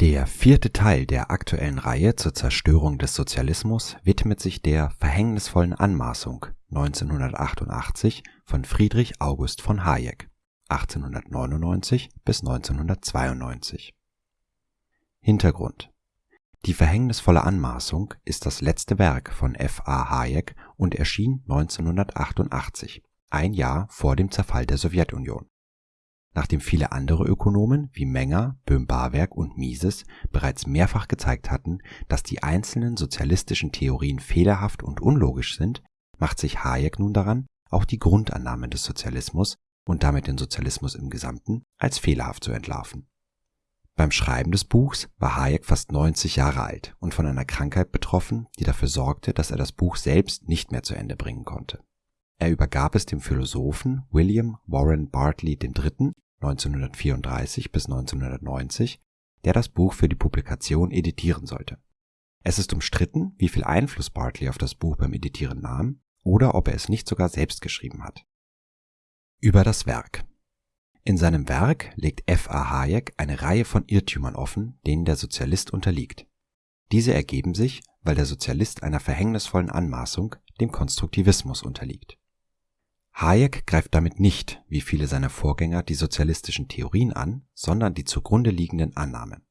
Der vierte Teil der aktuellen Reihe zur Zerstörung des Sozialismus widmet sich der verhängnisvollen Anmaßung 1988 von Friedrich August von Hayek 1899 bis 1992. Hintergrund Die verhängnisvolle Anmaßung ist das letzte Werk von F. A. Hayek und erschien 1988, ein Jahr vor dem Zerfall der Sowjetunion nachdem viele andere Ökonomen wie Menger, Böhm-Barwerk und Mises bereits mehrfach gezeigt hatten, dass die einzelnen sozialistischen Theorien fehlerhaft und unlogisch sind, macht sich Hayek nun daran, auch die Grundannahmen des Sozialismus und damit den Sozialismus im Gesamten als fehlerhaft zu entlarven. Beim Schreiben des Buchs war Hayek fast 90 Jahre alt und von einer Krankheit betroffen, die dafür sorgte, dass er das Buch selbst nicht mehr zu Ende bringen konnte. Er übergab es dem Philosophen William Warren Bartley III. 1934 bis 1990, der das Buch für die Publikation editieren sollte. Es ist umstritten, wie viel Einfluss Bartley auf das Buch beim Editieren nahm oder ob er es nicht sogar selbst geschrieben hat. Über das Werk In seinem Werk legt F. A. Hayek eine Reihe von Irrtümern offen, denen der Sozialist unterliegt. Diese ergeben sich, weil der Sozialist einer verhängnisvollen Anmaßung, dem Konstruktivismus, unterliegt Hayek greift damit nicht, wie viele seiner Vorgänger, die sozialistischen Theorien an, sondern die zugrunde liegenden Annahmen.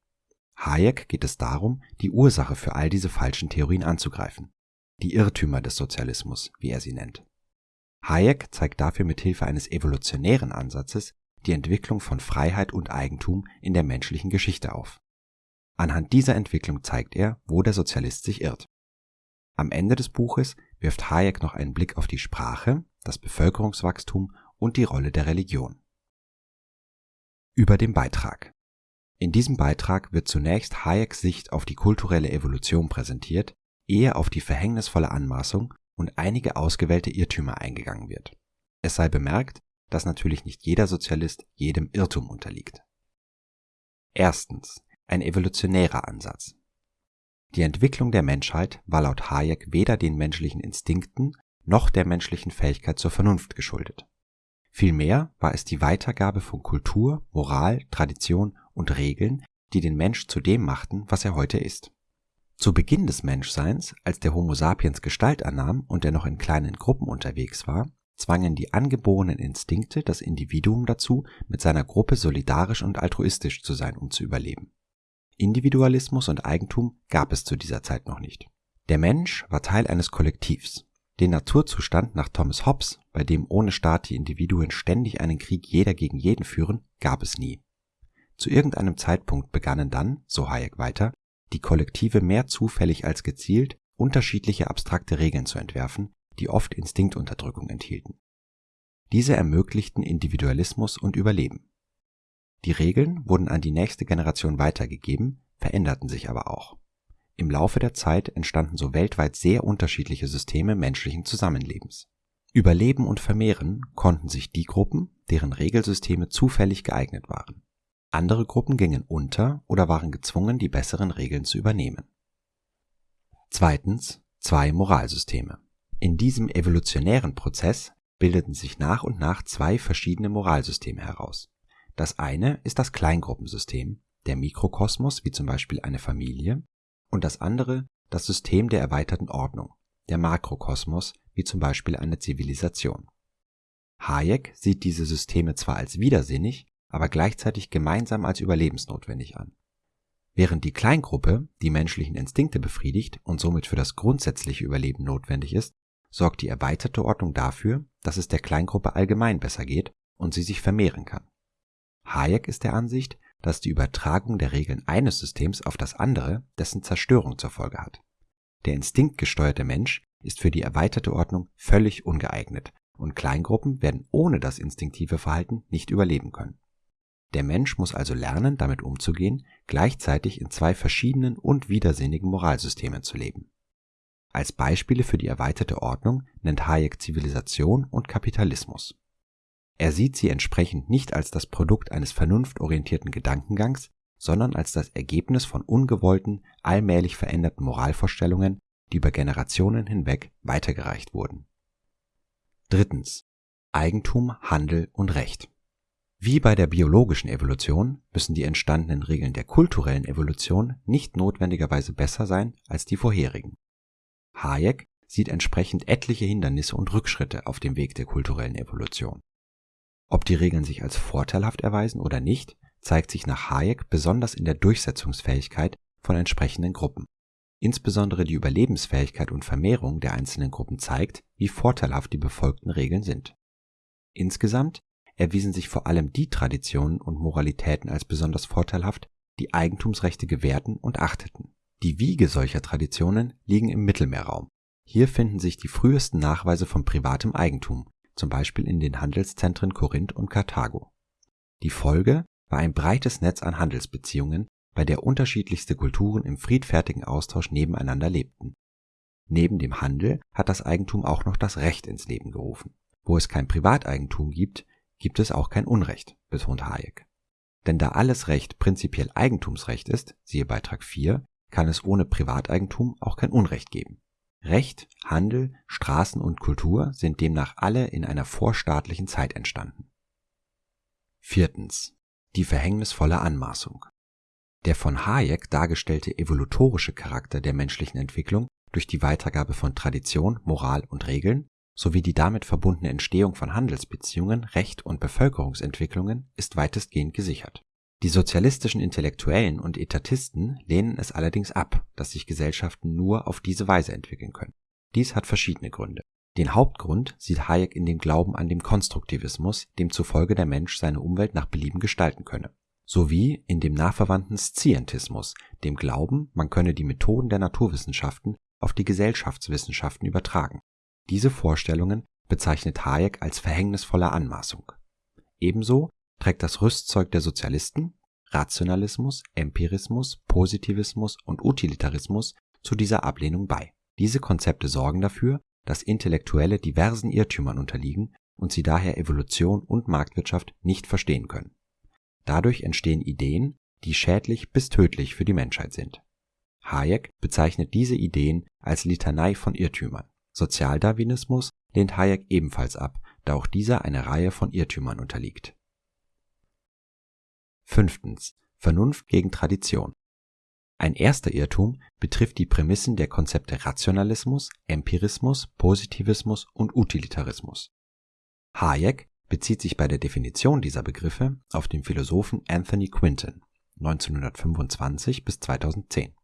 Hayek geht es darum, die Ursache für all diese falschen Theorien anzugreifen, die Irrtümer des Sozialismus, wie er sie nennt. Hayek zeigt dafür mit Hilfe eines evolutionären Ansatzes die Entwicklung von Freiheit und Eigentum in der menschlichen Geschichte auf. Anhand dieser Entwicklung zeigt er, wo der Sozialist sich irrt. Am Ende des Buches wirft Hayek noch einen Blick auf die Sprache, das Bevölkerungswachstum und die Rolle der Religion. Über den Beitrag In diesem Beitrag wird zunächst Hayeks Sicht auf die kulturelle Evolution präsentiert, ehe auf die verhängnisvolle Anmaßung und einige ausgewählte Irrtümer eingegangen wird. Es sei bemerkt, dass natürlich nicht jeder Sozialist jedem Irrtum unterliegt. Erstens. Ein evolutionärer Ansatz. Die Entwicklung der Menschheit war laut Hayek weder den menschlichen Instinkten noch der menschlichen Fähigkeit zur Vernunft geschuldet. Vielmehr war es die Weitergabe von Kultur, Moral, Tradition und Regeln, die den Mensch zu dem machten, was er heute ist. Zu Beginn des Menschseins, als der Homo sapiens Gestalt annahm und er noch in kleinen Gruppen unterwegs war, zwangen die angeborenen Instinkte das Individuum dazu, mit seiner Gruppe solidarisch und altruistisch zu sein, um zu überleben. Individualismus und Eigentum gab es zu dieser Zeit noch nicht. Der Mensch war Teil eines Kollektivs, den Naturzustand nach Thomas Hobbes, bei dem ohne Staat die Individuen ständig einen Krieg jeder gegen jeden führen, gab es nie. Zu irgendeinem Zeitpunkt begannen dann, so Hayek weiter, die Kollektive mehr zufällig als gezielt unterschiedliche abstrakte Regeln zu entwerfen, die oft Instinktunterdrückung enthielten. Diese ermöglichten Individualismus und Überleben. Die Regeln wurden an die nächste Generation weitergegeben, veränderten sich aber auch im Laufe der Zeit entstanden so weltweit sehr unterschiedliche Systeme menschlichen Zusammenlebens. Überleben und vermehren konnten sich die Gruppen, deren Regelsysteme zufällig geeignet waren. Andere Gruppen gingen unter oder waren gezwungen, die besseren Regeln zu übernehmen. Zweitens zwei Moralsysteme. In diesem evolutionären Prozess bildeten sich nach und nach zwei verschiedene Moralsysteme heraus. Das eine ist das Kleingruppensystem, der Mikrokosmos wie zum Beispiel eine Familie, und das andere das System der erweiterten Ordnung, der Makrokosmos, wie zum Beispiel eine Zivilisation. Hayek sieht diese Systeme zwar als widersinnig, aber gleichzeitig gemeinsam als überlebensnotwendig an. Während die Kleingruppe die menschlichen Instinkte befriedigt und somit für das grundsätzliche Überleben notwendig ist, sorgt die erweiterte Ordnung dafür, dass es der Kleingruppe allgemein besser geht und sie sich vermehren kann. Hayek ist der Ansicht, dass die Übertragung der Regeln eines Systems auf das andere dessen Zerstörung zur Folge hat. Der instinktgesteuerte Mensch ist für die erweiterte Ordnung völlig ungeeignet und Kleingruppen werden ohne das instinktive Verhalten nicht überleben können. Der Mensch muss also lernen, damit umzugehen, gleichzeitig in zwei verschiedenen und widersinnigen Moralsystemen zu leben. Als Beispiele für die erweiterte Ordnung nennt Hayek Zivilisation und Kapitalismus. Er sieht sie entsprechend nicht als das Produkt eines vernunftorientierten Gedankengangs, sondern als das Ergebnis von ungewollten, allmählich veränderten Moralvorstellungen, die über Generationen hinweg weitergereicht wurden. Drittens. Eigentum, Handel und Recht. Wie bei der biologischen Evolution müssen die entstandenen Regeln der kulturellen Evolution nicht notwendigerweise besser sein als die vorherigen. Hayek sieht entsprechend etliche Hindernisse und Rückschritte auf dem Weg der kulturellen Evolution. Ob die Regeln sich als vorteilhaft erweisen oder nicht, zeigt sich nach Hayek besonders in der Durchsetzungsfähigkeit von entsprechenden Gruppen. Insbesondere die Überlebensfähigkeit und Vermehrung der einzelnen Gruppen zeigt, wie vorteilhaft die befolgten Regeln sind. Insgesamt erwiesen sich vor allem die Traditionen und Moralitäten als besonders vorteilhaft, die Eigentumsrechte gewährten und achteten. Die Wiege solcher Traditionen liegen im Mittelmeerraum. Hier finden sich die frühesten Nachweise von privatem Eigentum, zum Beispiel in den Handelszentren Korinth und Karthago. Die Folge war ein breites Netz an Handelsbeziehungen, bei der unterschiedlichste Kulturen im friedfertigen Austausch nebeneinander lebten. Neben dem Handel hat das Eigentum auch noch das Recht ins Leben gerufen. Wo es kein Privateigentum gibt, gibt es auch kein Unrecht, betont Hayek. Denn da alles Recht prinzipiell Eigentumsrecht ist, siehe Beitrag 4, kann es ohne Privateigentum auch kein Unrecht geben. Recht, Handel, Straßen und Kultur sind demnach alle in einer vorstaatlichen Zeit entstanden. Viertens. Die verhängnisvolle Anmaßung. Der von Hayek dargestellte evolutorische Charakter der menschlichen Entwicklung durch die Weitergabe von Tradition, Moral und Regeln sowie die damit verbundene Entstehung von Handelsbeziehungen, Recht und Bevölkerungsentwicklungen ist weitestgehend gesichert. Die sozialistischen Intellektuellen und Etatisten lehnen es allerdings ab, dass sich Gesellschaften nur auf diese Weise entwickeln können. Dies hat verschiedene Gründe. Den Hauptgrund sieht Hayek in dem Glauben an den Konstruktivismus, demzufolge der Mensch seine Umwelt nach Belieben gestalten könne, sowie in dem nachverwandten Scientismus, dem Glauben, man könne die Methoden der Naturwissenschaften auf die Gesellschaftswissenschaften übertragen diese Vorstellungen bezeichnet Hayek als verhängnisvolle Anmaßung. Ebenso trägt das Rüstzeug der Sozialisten (Rationalismus, Empirismus, Positivismus und Utilitarismus) zu dieser Ablehnung bei. Diese Konzepte sorgen dafür, dass Intellektuelle diversen Irrtümern unterliegen und sie daher Evolution und Marktwirtschaft nicht verstehen können. Dadurch entstehen Ideen, die schädlich bis tödlich für die Menschheit sind. Hayek bezeichnet diese Ideen als Litanei von Irrtümern Sozialdarwinismus lehnt Hayek ebenfalls ab, da auch dieser einer Reihe von Irrtümern unterliegt. Fünftens. Vernunft gegen Tradition. Ein erster Irrtum betrifft die Prämissen der Konzepte Rationalismus, Empirismus, Positivismus und Utilitarismus. Hayek bezieht sich bei der Definition dieser Begriffe auf den Philosophen Anthony Quinton (1925 bis 2010).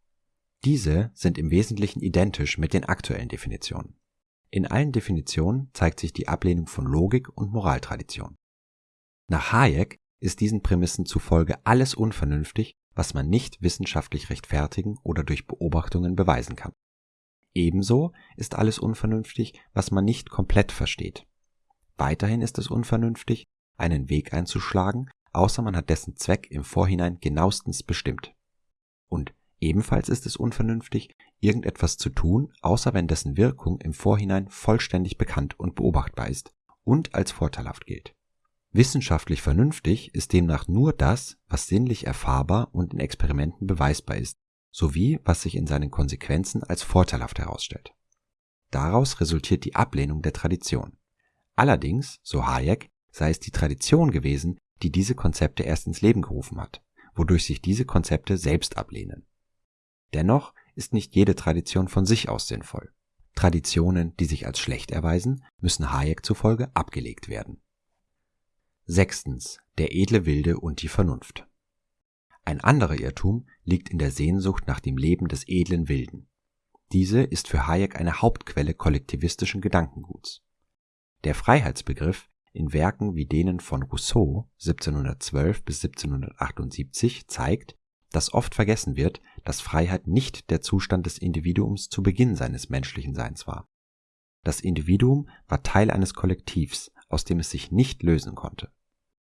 Diese sind im Wesentlichen identisch mit den aktuellen Definitionen in allen Definitionen zeigt sich die Ablehnung von Logik und Moraltradition. Nach Hayek ist diesen Prämissen zufolge alles unvernünftig, was man nicht wissenschaftlich rechtfertigen oder durch Beobachtungen beweisen kann. Ebenso ist alles unvernünftig, was man nicht komplett versteht. Weiterhin ist es unvernünftig, einen Weg einzuschlagen, außer man hat dessen Zweck im Vorhinein genauestens bestimmt. Und Ebenfalls ist es unvernünftig, irgendetwas zu tun, außer wenn dessen Wirkung im Vorhinein vollständig bekannt und beobachtbar ist und als vorteilhaft gilt. Wissenschaftlich vernünftig ist demnach nur das, was sinnlich erfahrbar und in Experimenten beweisbar ist, sowie was sich in seinen Konsequenzen als vorteilhaft herausstellt. Daraus resultiert die Ablehnung der Tradition. Allerdings, so Hayek, sei es die Tradition gewesen, die diese Konzepte erst ins Leben gerufen hat, wodurch sich diese Konzepte selbst ablehnen Dennoch ist nicht jede Tradition von sich aus sinnvoll. Traditionen, die sich als schlecht erweisen, müssen Hayek zufolge abgelegt werden. Sechstens. Der edle Wilde und die Vernunft. Ein anderer Irrtum liegt in der Sehnsucht nach dem Leben des edlen Wilden. Diese ist für Hayek eine Hauptquelle kollektivistischen Gedankenguts. Der Freiheitsbegriff in Werken wie denen von Rousseau 1712 bis 1778 zeigt, dass oft vergessen wird, dass Freiheit nicht der Zustand des Individuums zu Beginn seines menschlichen Seins war. Das Individuum war Teil eines Kollektivs, aus dem es sich nicht lösen konnte.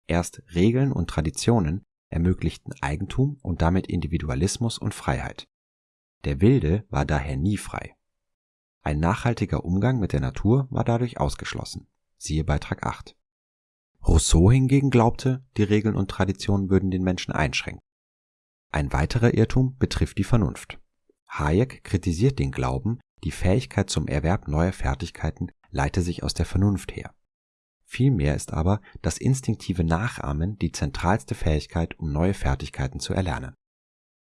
Erst Regeln und Traditionen ermöglichten Eigentum und damit Individualismus und Freiheit. Der Wilde war daher nie frei. Ein nachhaltiger Umgang mit der Natur war dadurch ausgeschlossen. Siehe Beitrag 8. Rousseau hingegen glaubte, die Regeln und Traditionen würden den Menschen einschränken. Ein weiterer Irrtum betrifft die Vernunft. Hayek kritisiert den Glauben, die Fähigkeit zum Erwerb neuer Fertigkeiten leite sich aus der Vernunft her. Vielmehr ist aber das instinktive Nachahmen die zentralste Fähigkeit, um neue Fertigkeiten zu erlernen.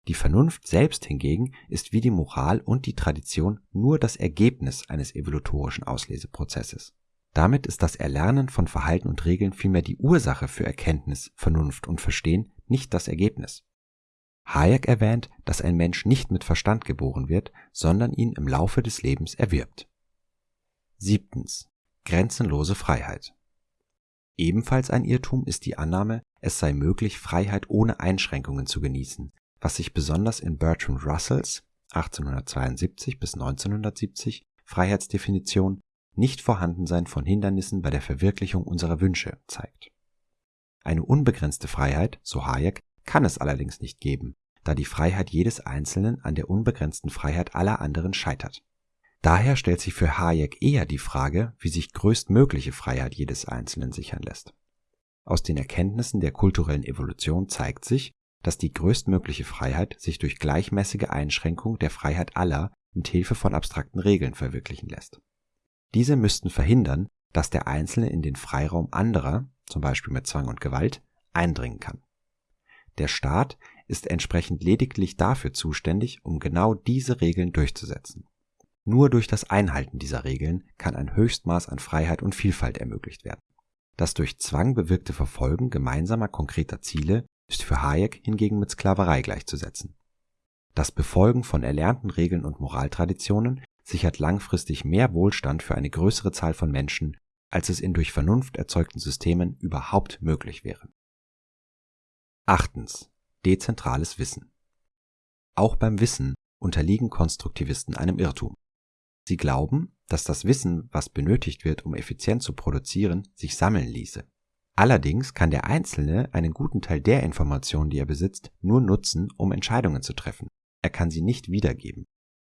Die Vernunft selbst hingegen ist wie die Moral und die Tradition nur das Ergebnis eines evolutorischen Ausleseprozesses. Damit ist das Erlernen von Verhalten und Regeln vielmehr die Ursache für Erkenntnis, Vernunft und Verstehen, nicht das Ergebnis. Hayek erwähnt, dass ein Mensch nicht mit Verstand geboren wird, sondern ihn im Laufe des Lebens erwirbt. Siebtens. Grenzenlose Freiheit. Ebenfalls ein Irrtum ist die Annahme, es sei möglich, Freiheit ohne Einschränkungen zu genießen, was sich besonders in Bertrand Russells 1872 bis 1970 Freiheitsdefinition nicht Vorhandensein von Hindernissen bei der Verwirklichung unserer Wünsche zeigt. Eine unbegrenzte Freiheit, so Hayek, kann es allerdings nicht geben, da die Freiheit jedes Einzelnen an der unbegrenzten Freiheit aller anderen scheitert. Daher stellt sich für Hayek eher die Frage, wie sich größtmögliche Freiheit jedes Einzelnen sichern lässt. Aus den Erkenntnissen der kulturellen Evolution zeigt sich, dass die größtmögliche Freiheit sich durch gleichmäßige Einschränkung der Freiheit aller mit Hilfe von abstrakten Regeln verwirklichen lässt. Diese müssten verhindern, dass der Einzelne in den Freiraum anderer, zum Beispiel mit Zwang und Gewalt, eindringen kann. Der Staat ist entsprechend lediglich dafür zuständig, um genau diese Regeln durchzusetzen. Nur durch das Einhalten dieser Regeln kann ein Höchstmaß an Freiheit und Vielfalt ermöglicht werden. Das durch Zwang bewirkte Verfolgen gemeinsamer konkreter Ziele ist für Hayek hingegen mit Sklaverei gleichzusetzen. Das Befolgen von erlernten Regeln und Moraltraditionen sichert langfristig mehr Wohlstand für eine größere Zahl von Menschen, als es in durch Vernunft erzeugten Systemen überhaupt möglich wäre. Achtens. Dezentrales Wissen. Auch beim Wissen unterliegen Konstruktivisten einem Irrtum. Sie glauben, dass das Wissen, was benötigt wird, um effizient zu produzieren, sich sammeln ließe. Allerdings kann der Einzelne einen guten Teil der Informationen, die er besitzt, nur nutzen, um Entscheidungen zu treffen. Er kann sie nicht wiedergeben.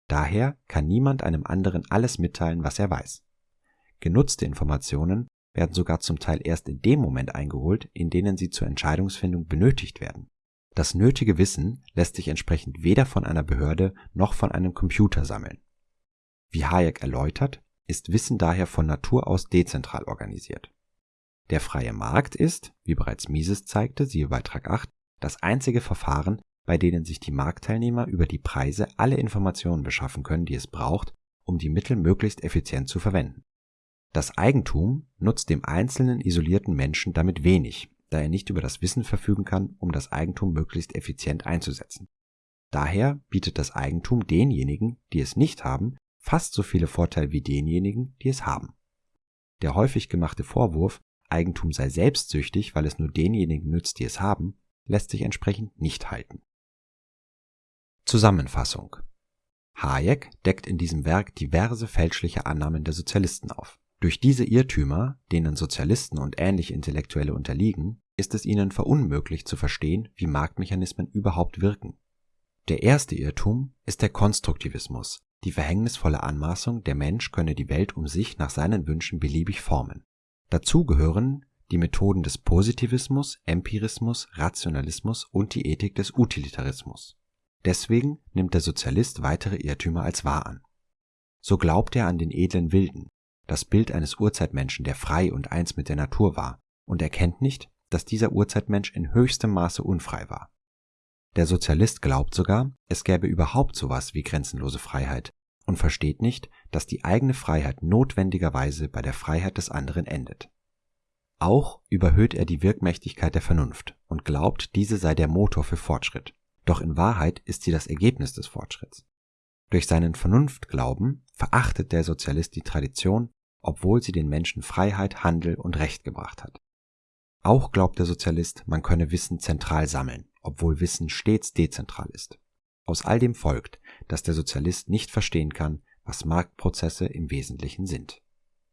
Daher kann niemand einem anderen alles mitteilen, was er weiß. Genutzte Informationen werden sogar zum Teil erst in dem Moment eingeholt, in denen sie zur Entscheidungsfindung benötigt werden. Das nötige Wissen lässt sich entsprechend weder von einer Behörde noch von einem Computer sammeln. Wie Hayek erläutert, ist Wissen daher von Natur aus dezentral organisiert. Der freie Markt ist, wie bereits Mises zeigte, siehe Beitrag 8, das einzige Verfahren, bei denen sich die Marktteilnehmer über die Preise alle Informationen beschaffen können, die es braucht, um die Mittel möglichst effizient zu verwenden. Das Eigentum nutzt dem einzelnen isolierten Menschen damit wenig, da er nicht über das Wissen verfügen kann, um das Eigentum möglichst effizient einzusetzen. Daher bietet das Eigentum denjenigen, die es nicht haben, fast so viele Vorteile wie denjenigen, die es haben. Der häufig gemachte Vorwurf, Eigentum sei selbstsüchtig, weil es nur denjenigen nützt, die es haben, lässt sich entsprechend nicht halten. Zusammenfassung Hayek deckt in diesem Werk diverse fälschliche Annahmen der Sozialisten auf. Durch diese Irrtümer, denen Sozialisten und ähnliche Intellektuelle unterliegen, ist es ihnen verunmöglicht zu verstehen, wie Marktmechanismen überhaupt wirken. Der erste Irrtum ist der Konstruktivismus, die verhängnisvolle Anmaßung, der Mensch könne die Welt um sich nach seinen Wünschen beliebig formen. Dazu gehören die Methoden des Positivismus, Empirismus, Rationalismus und die Ethik des Utilitarismus. Deswegen nimmt der Sozialist weitere Irrtümer als wahr an. So glaubt er an den edlen Wilden, das Bild eines Urzeitmenschen, der frei und eins mit der Natur war, und erkennt nicht, dass dieser Urzeitmensch in höchstem Maße unfrei war. Der Sozialist glaubt sogar, es gäbe überhaupt sowas wie grenzenlose Freiheit, und versteht nicht, dass die eigene Freiheit notwendigerweise bei der Freiheit des anderen endet. Auch überhöht er die Wirkmächtigkeit der Vernunft und glaubt, diese sei der Motor für Fortschritt. Doch in Wahrheit ist sie das Ergebnis des Fortschritts. Durch seinen Vernunftglauben verachtet der Sozialist die Tradition, obwohl sie den Menschen Freiheit, Handel und Recht gebracht hat. Auch glaubt der Sozialist, man könne Wissen zentral sammeln, obwohl Wissen stets dezentral ist. Aus all dem folgt, dass der Sozialist nicht verstehen kann, was Marktprozesse im Wesentlichen sind